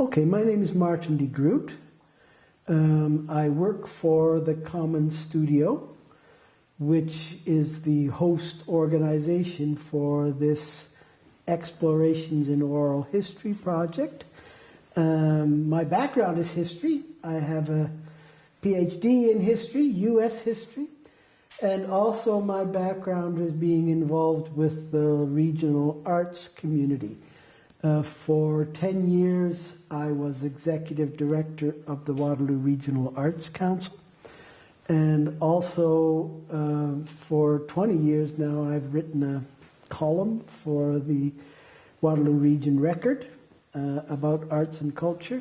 Okay, my name is Martin de Groot. Um, I work for the Common Studio, which is the host organization for this Explorations in Oral History project. Um, my background is history. I have a PhD in history, US history, and also my background is being involved with the regional arts community. Uh, for 10 years, I was executive director of the Waterloo Regional Arts Council. And also, uh, for 20 years now, I've written a column for the Waterloo Region Record uh, about arts and culture.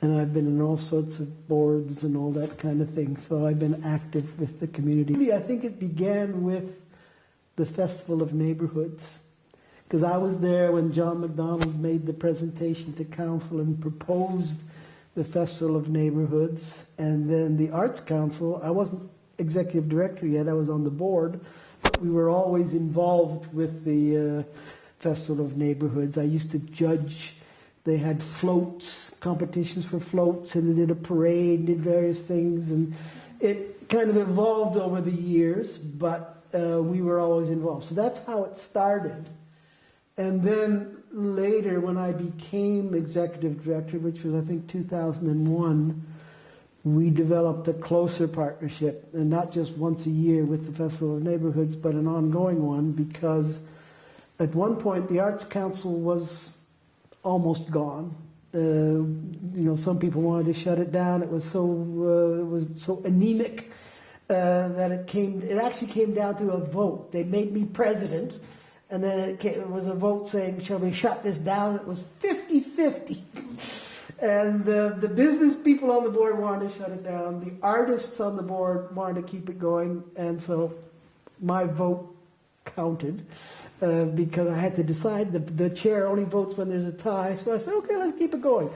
And I've been in all sorts of boards and all that kind of thing. So I've been active with the community. I think it began with the Festival of Neighborhoods because I was there when John MacDonald made the presentation to council and proposed the Festival of Neighborhoods. And then the Arts Council, I wasn't executive director yet, I was on the board, but we were always involved with the uh, Festival of Neighborhoods. I used to judge, they had floats, competitions for floats, and they did a parade, did various things, and it kind of evolved over the years, but uh, we were always involved. So that's how it started. And then later, when I became executive director, which was I think 2001, we developed a closer partnership, and not just once a year with the Festival of Neighborhoods, but an ongoing one, because at one point the Arts Council was almost gone. Uh, you know, some people wanted to shut it down. It was so uh, it was so anemic uh, that it came. It actually came down to a vote. They made me president and then it, came, it was a vote saying, shall we shut this down? It was 50-50. and the, the business people on the board wanted to shut it down. The artists on the board wanted to keep it going. And so my vote counted uh, because I had to decide. The, the chair only votes when there's a tie. So I said, okay, let's keep it going.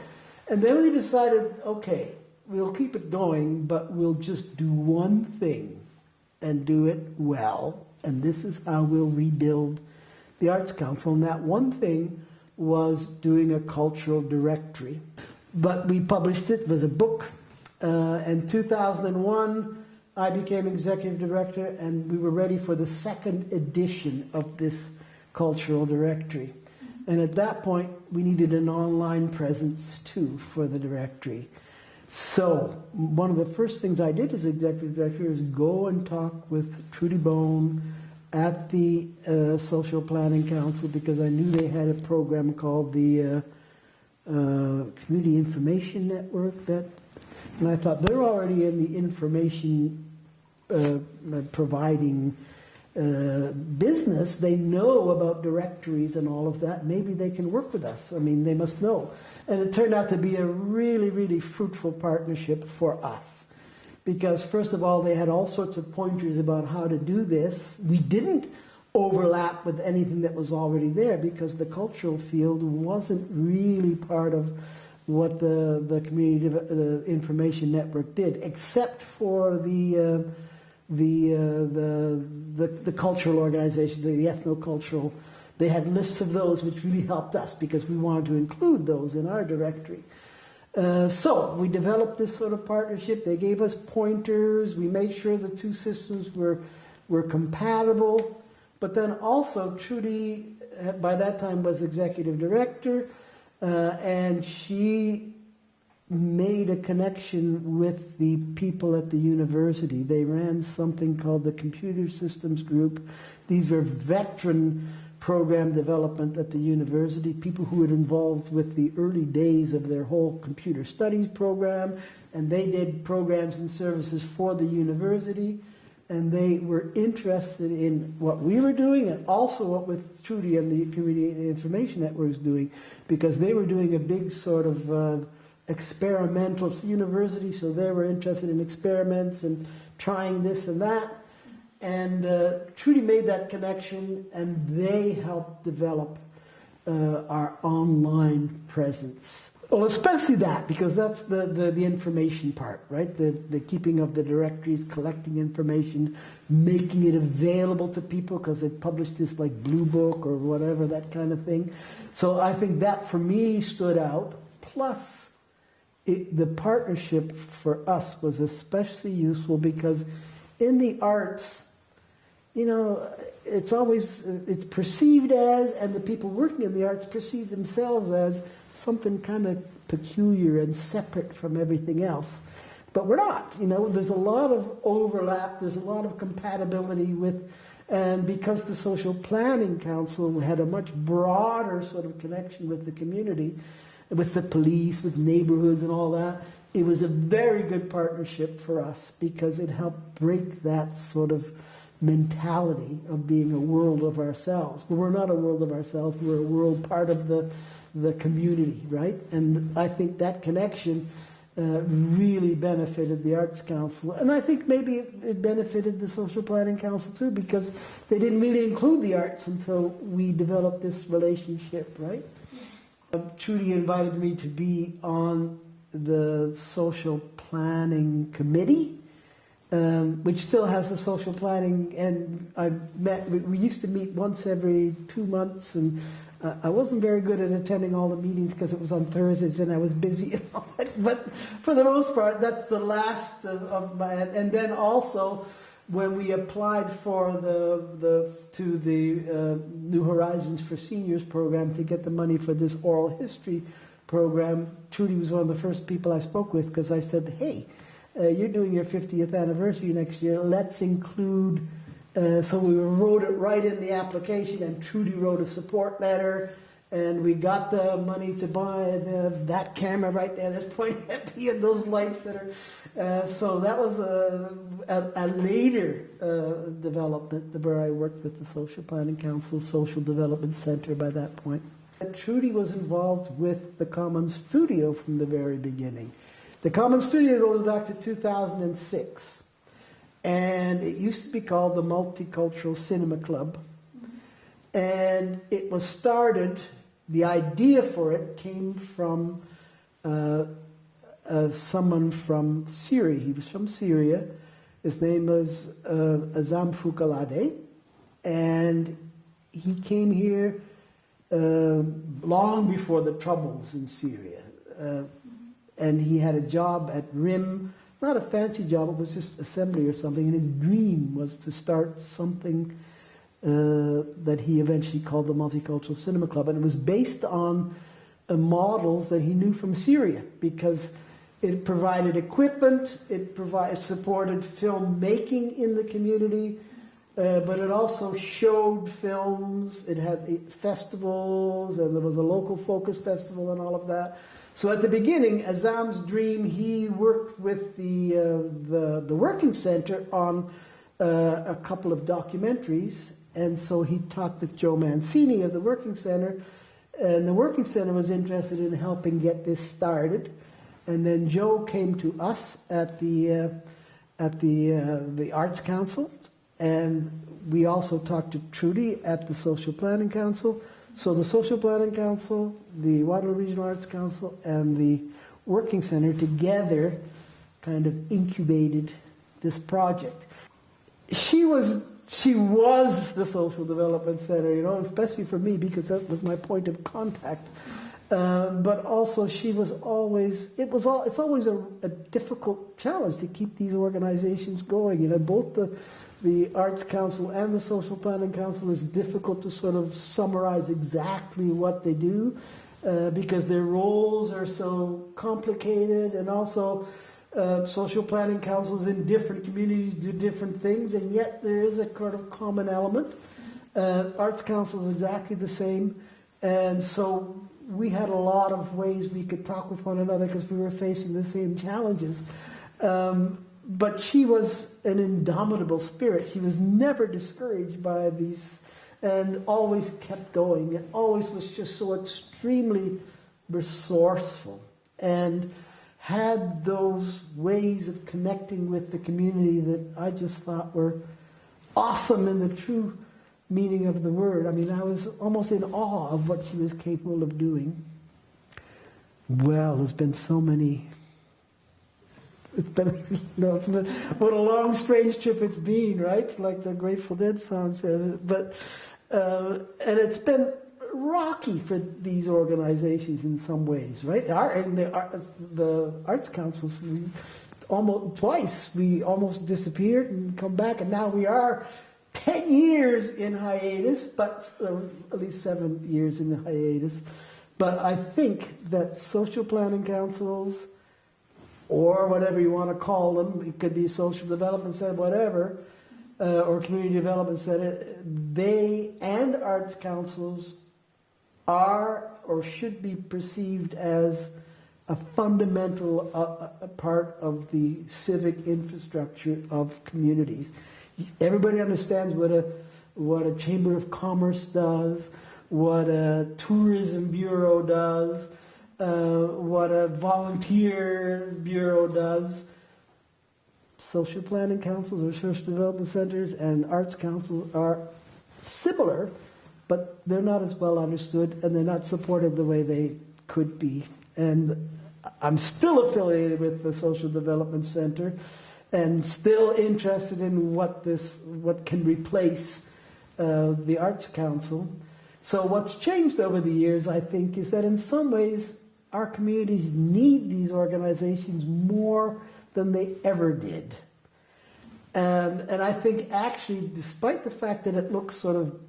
And then we decided, okay, we'll keep it going, but we'll just do one thing and do it well. And this is how we'll rebuild the Arts Council, and that one thing was doing a cultural directory. But we published it, it was a book. Uh, in 2001, I became executive director, and we were ready for the second edition of this cultural directory. And at that point, we needed an online presence too for the directory. So one of the first things I did as executive director is go and talk with Trudy Beaulne, at the uh, Social Planning Council because I knew they had a program called the uh, uh, Community Information Network. That, and I thought they're already in the information uh, providing uh, business. They know about directories and all of that. Maybe they can work with us. I mean, they must know. And it turned out to be a really, really fruitful partnership for us because first of all, they had all sorts of pointers about how to do this. We didn't overlap with anything that was already there because the cultural field wasn't really part of what the, the community the information network did, except for the, uh, the, uh, the, the, the, cultural organization, the, the ethnocultural. They had lists of those which really helped us because we wanted to include those in our directory. Uh, so we developed this sort of partnership. They gave us pointers. We made sure the two systems were, were compatible. But then also Trudy, uh, by that time, was executive director, uh, and she made a connection with the people at the university. They ran something called the Computer Systems Group. These were veteran program development at the university, people who were involved with the early days of their whole computer studies program, and they did programs and services for the university, and they were interested in what we were doing and also what with Trudy and the Community Information Network was doing, because they were doing a big sort of uh, experimental university, so they were interested in experiments and trying this and that. And uh, Trudy made that connection, and they helped develop uh, our online presence. Well, especially that, because that's the, the, the, information part, right? The, the keeping of the directories, collecting information, making it available to people because they published this like Blue Book or whatever, that kind of thing. So I think that for me stood out. Plus, it, the partnership for us was especially useful because in the arts, you know, it's always it's perceived as, and the people working in the arts perceive themselves as something kind of peculiar and separate from everything else. But we're not. You know, there's a lot of overlap. There's a lot of compatibility with, and because the Social Planning Council had a much broader sort of connection with the community, with the police, with neighborhoods, and all that. It was a very good partnership for us because it helped break that sort of mentality of being a world of ourselves. But we're not a world of ourselves, we're a world part of the, the community, right? And I think that connection uh, really benefited the Arts Council. And I think maybe it, it, benefited the Social Planning Council too, because they didn't really include the arts until we developed this relationship, right? Uh, Trudy invited me to be on the Social Planning Committee um, which still has the social planning. And I met, we used to meet once every two months, and uh, I wasn't very good at attending all the meetings because it was on Thursdays and I was busy. but for the most part, that's the last of, of my. And then also, when we applied for the the to the uh, New Horizons for Seniors program to get the money for this oral history program, Trudy was one of the first people I spoke with because I said, "Hey, uh, you're doing your 50th anniversary next year. Let's include, uh, so we wrote it right in the application, and Trudy wrote a support letter, and we got the money to buy the, that camera right there that's pointing at me and those lights that are. Uh, so that was a, a, a later uh, development where I worked with the Social Planning Council, Social Development Center by that point. And Trudy was involved with the Common Studio from the very beginning. The Common Studio goes back to 2006, and it used to be called the Multicultural Cinema Club. And it was started, the idea for it came from uh, uh, someone from Syria. He was from Syria. His name was uh, Azam Fukalade, and he came here uh, long before the troubles in Syria. And he had a job at RIM, not a fancy job, it was just assembly or something, and his dream was to start something uh, that he eventually called the Multicultural Cinema Club, and it was based on uh, models that he knew from Syria, because it provided equipment, it provided, supported filmmaking in the community, uh, but it also showed films, it had festivals, and there was a local focus festival and all of that. So at the beginning, Azam's dream, he worked with the, uh, the, the, Working Center on uh, a couple of documentaries. And so he talked with Joe Mancini of the Working Center. And the Working Center was interested in helping get this started. And then Joe came to us at the, uh, at the, uh, the Arts Council. And we also talked to Trudy at the Social Planning Council. So the Social Planning Council, the Waterloo Regional Arts Council, and the Working Center together kind of incubated this project. She was she was the social development center, you know, especially for me because that was my point of contact. Uh, but also, she was always it was all it's always a, a difficult challenge to keep these organizations going. You know, both the the Arts Council and the Social Planning Council is difficult to sort of summarize exactly what they do uh, because their roles are so complicated and also uh, social planning councils in different communities do different things and yet there is a kind of common element. Uh, Arts Council is exactly the same and so we had a lot of ways we could talk with one another because we were facing the same challenges. Um, but she was an indomitable spirit. She was never discouraged by these and always kept going and always was just so extremely resourceful and had those ways of connecting with the community that I just thought were awesome in the true meaning of the word. I mean, I was almost in awe of what she was capable of doing. Well, there's been so many it's been, know, it's been, what a long, strange trip it's been, right? Like the Grateful Dead song says. But, uh, and it's been rocky for these organizations in some ways, right? Our, and the, ar- the arts councils, almost twice we almost disappeared and come back, and now we are ten years in hiatus, but uh, at least seven years in the hiatus. But I think that social planning councils, or whatever you want to call them, it could be social development center, whatever, uh, or community development center, they and arts councils are or should be perceived as a fundamental uh, uh, part of the civic infrastructure of communities. Everybody understands what a what a chamber of commerce does, what a tourism bureau does, uh, what a volunteer bureau does. Social planning councils or social development centers and arts councils are similar, but they're not as well understood and they're not supported the way they could be. And I'm still affiliated with the Social Development Center and still interested in what this what can replace uh, the Arts Council. So what's changed over the years, I think, is that in some ways our communities need these organizations more than they ever did. And, and I think actually, despite the fact that it looks sort of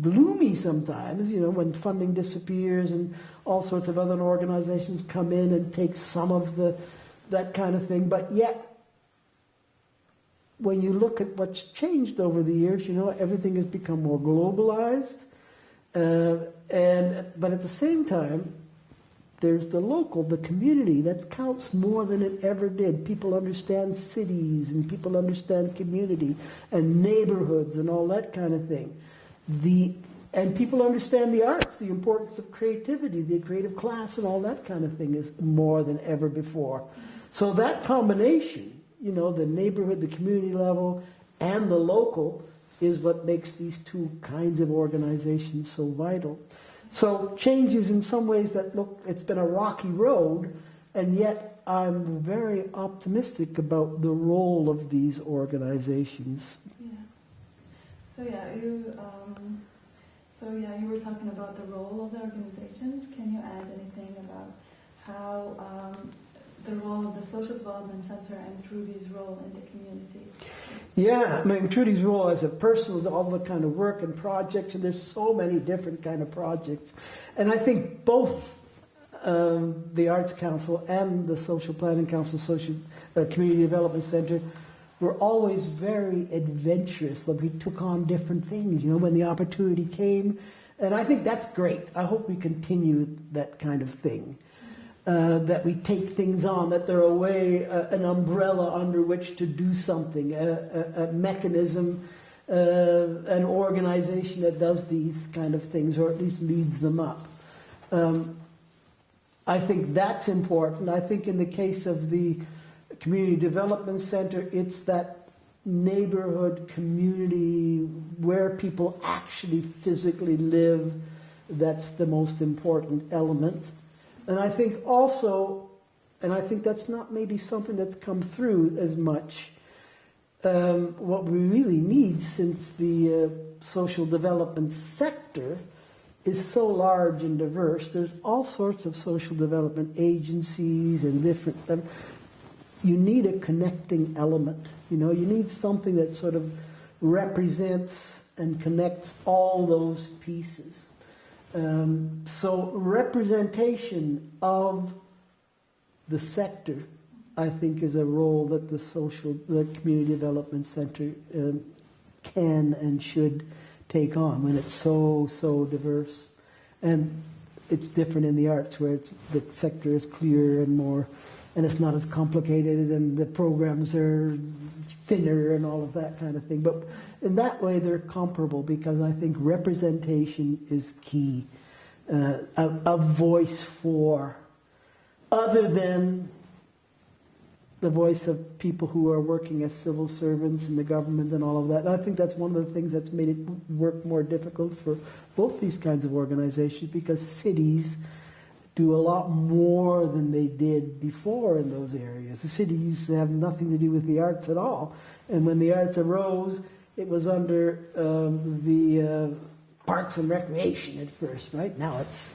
gloomy sometimes, you know, when funding disappears and all sorts of other organizations come in and take some of the that kind of thing, but yet when you look at what's changed over the years, you know, everything has become more globalized. Uh, and but at the same time, there's the local, the community that counts more than it ever did. People understand cities and people understand community and neighborhoods and all that kind of thing. The and people understand the arts, the importance of creativity, the creative class, and all that kind of thing is more than ever before. So that combination, you know, the neighborhood, the community level, and the local, is what makes these two kinds of organizations so vital. So changes in some ways that look, it's been a rocky road, and yet I'm very optimistic about the role of these organizations. Yeah. So yeah, you. Um, so yeah, you were talking about the role of the organizations. Can you add anything about how um, the role of the Social Development Center and Trudy's role in the community? Yeah, I mean Trudy's role as a person, with all the kind of work and projects, and there's so many different kind of projects, and I think both um, the Arts Council and the Social Planning Council, Social uh, Community Development Center were always very adventurous. That we took on different things, you know, when the opportunity came, and I think that's great. I hope we continue that kind of thing. Uh, that we take things on, that they're a way, uh, an umbrella under which to do something, a, a, a mechanism, uh, an organization that does these kind of things, or at least leads them up. Um, I think that's important. I think in the case of the Community Development Center, it's that neighborhood community where people actually physically live that's the most important element. And I think also, and I think that's not maybe something that's come through as much, um, what we really need since the uh, social development sector is so large and diverse. There's all sorts of social development agencies and different. Um, you need a connecting element. You know, you need something that sort of represents and connects all those pieces. Um, so representation of the sector, I think, is a role that the social, the community development center um, can and should take on when it's so so diverse, and it's different in the arts where the sector is clearer and more, and it's not as complicated, and the programs are thinner and all of that kind of thing. But in that way, they're comparable because I think representation is key. Uh, a, a voice for, other than the voice of people who are working as civil servants in the government and all of that. And I think that's one of the things that's made it work more difficult for both these kinds of organizations because cities do a lot more than they did before in those areas. The city used to have nothing to do with the arts at all. And when the arts arose, it was under um, the uh, Parks and Recreation at first, right? Now it's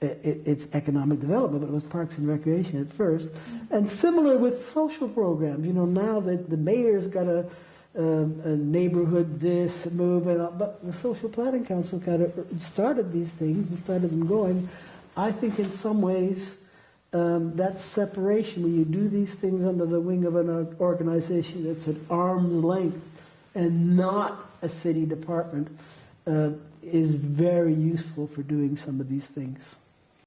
it, it's economic development, but it was Parks and Recreation at first. And similar with social programs, you know, now that the mayor's got a, um, a neighborhood this movement, but the Social Planning Council kind of started these things and started them going. I think in some ways um, that separation, when you do these things under the wing of an organization that's at arm's length and not a city department, uh, is very useful for doing some of these things.